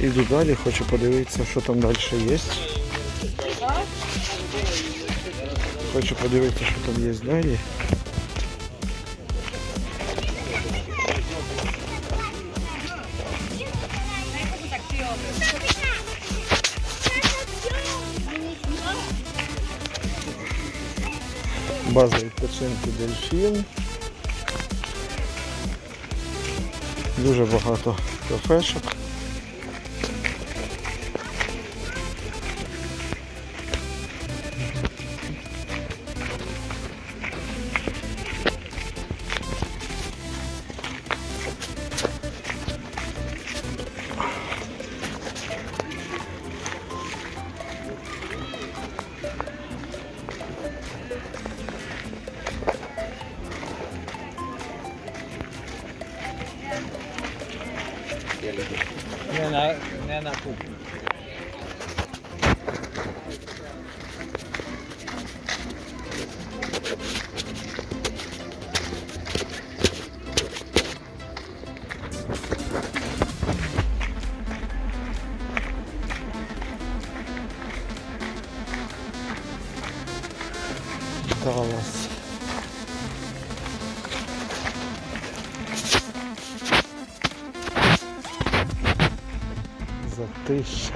Іду далі, хочу подивитися, що там далі є. Хочу подивитися, що там є далі. База відпочинку дельфін. Дуже багато кафешок. Não é na, não é na culpa. triste.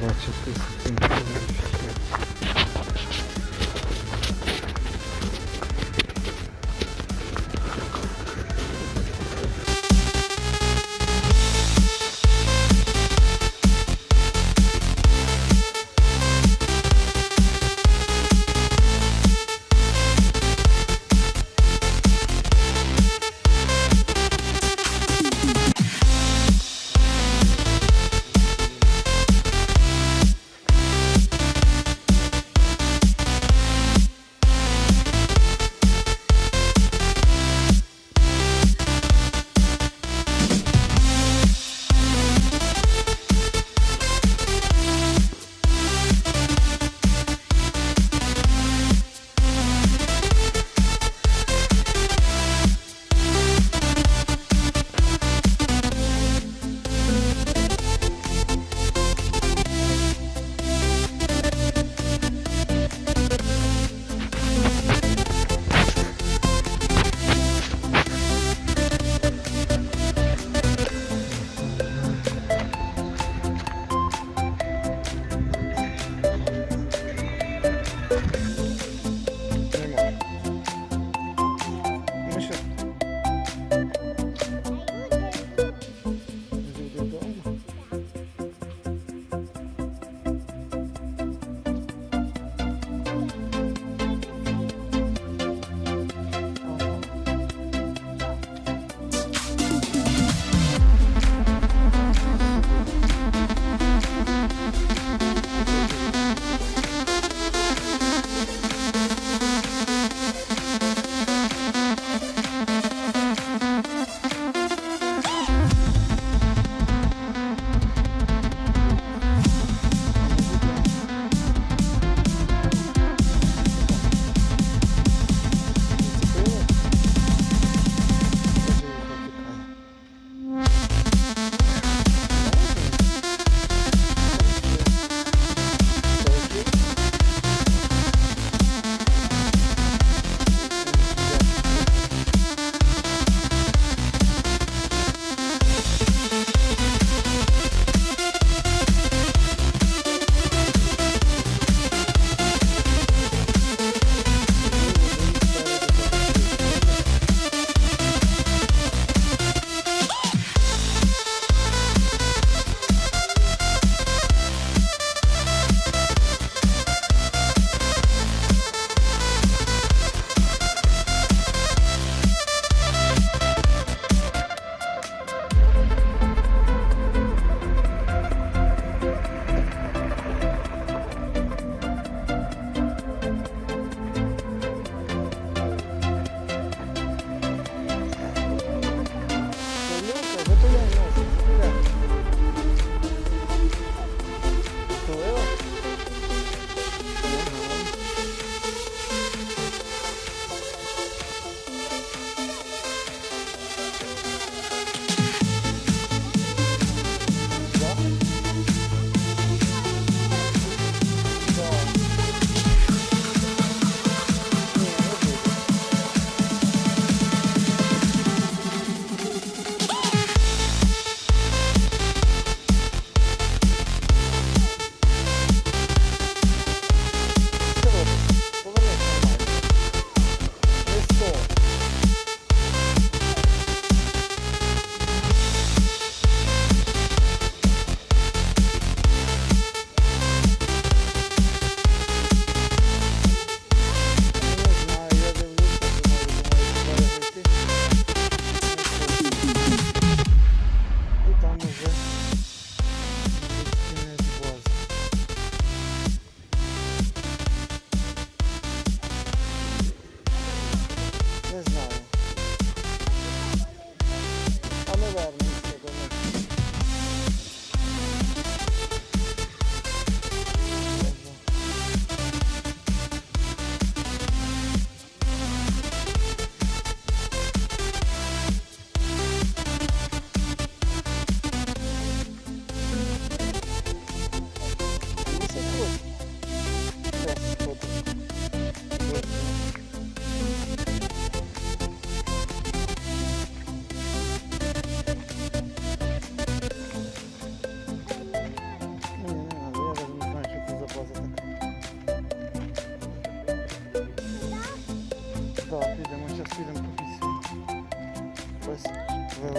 Бачу episode.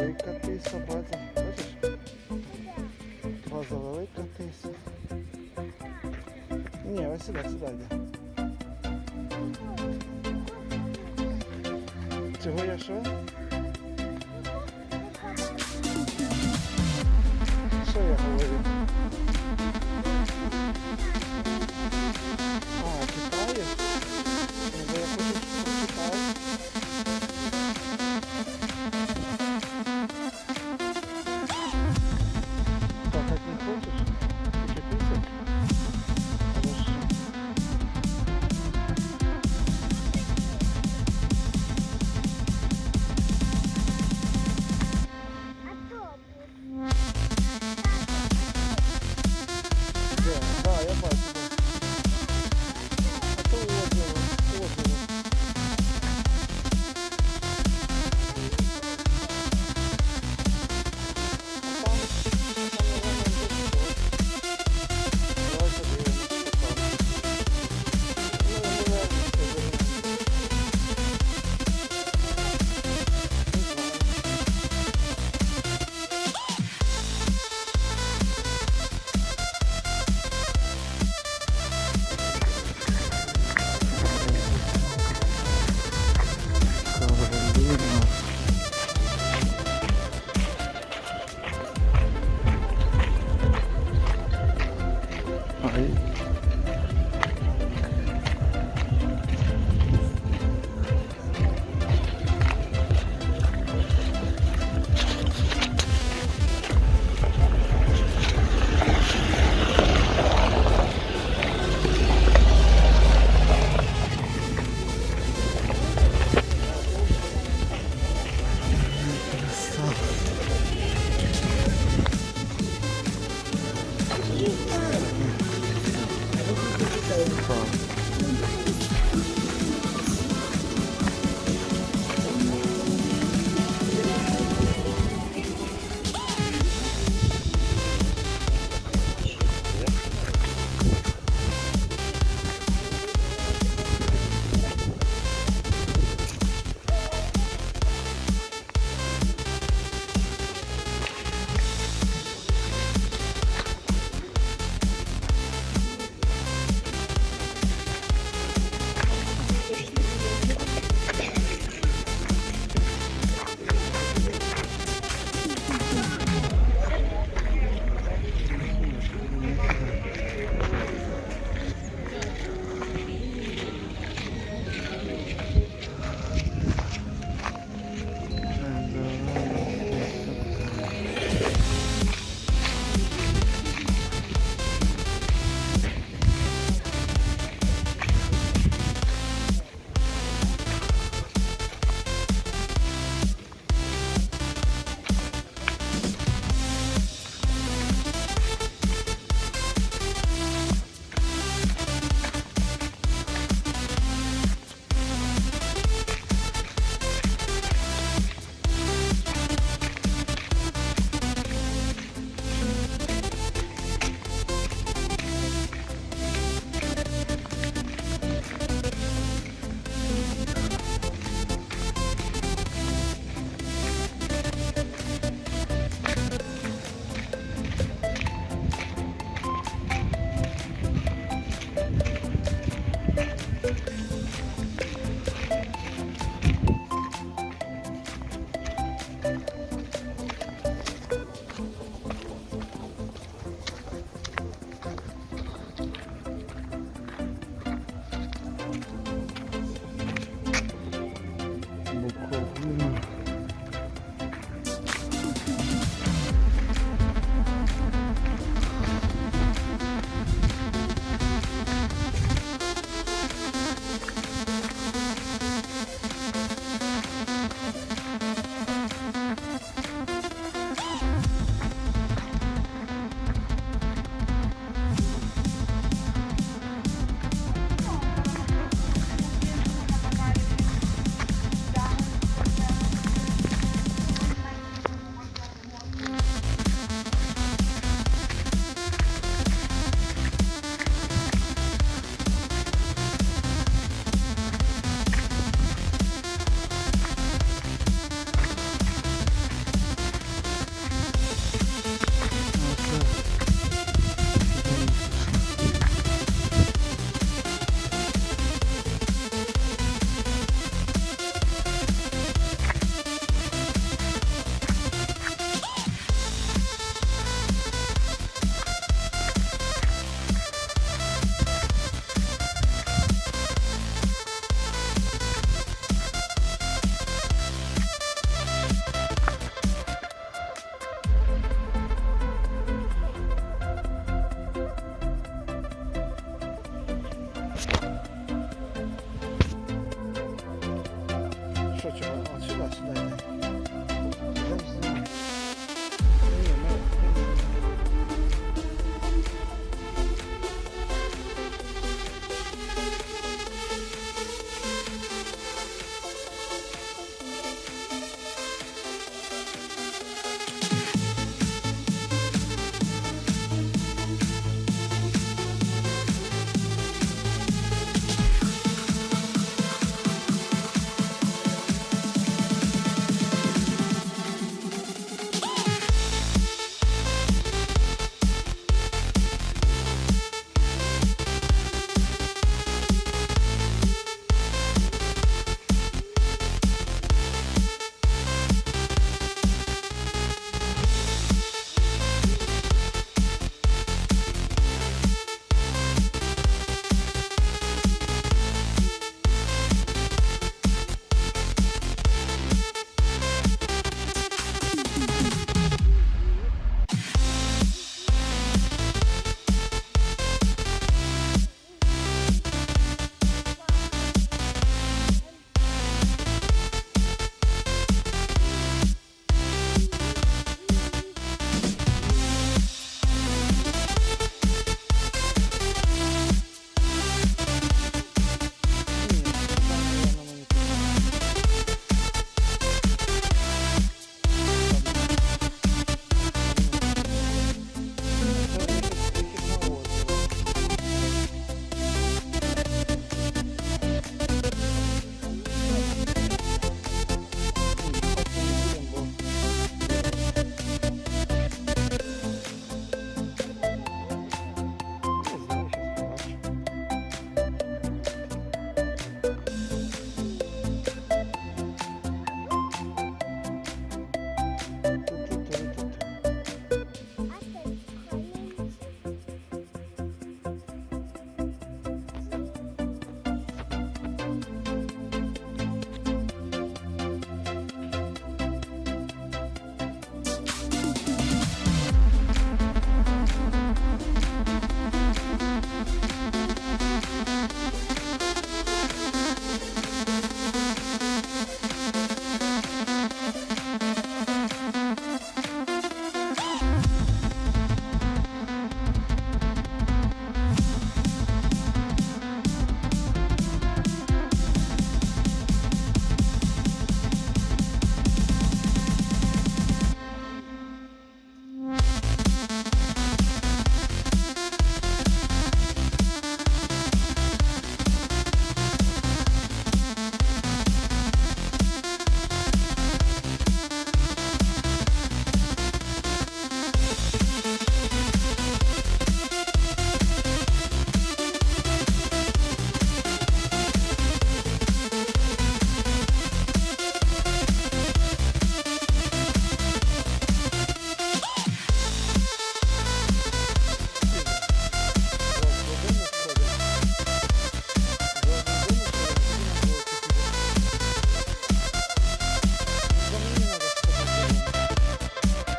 велика тиса, база. Бачиш? База велика тиса. Ні, ось сюди, сюди йде. Чого я що?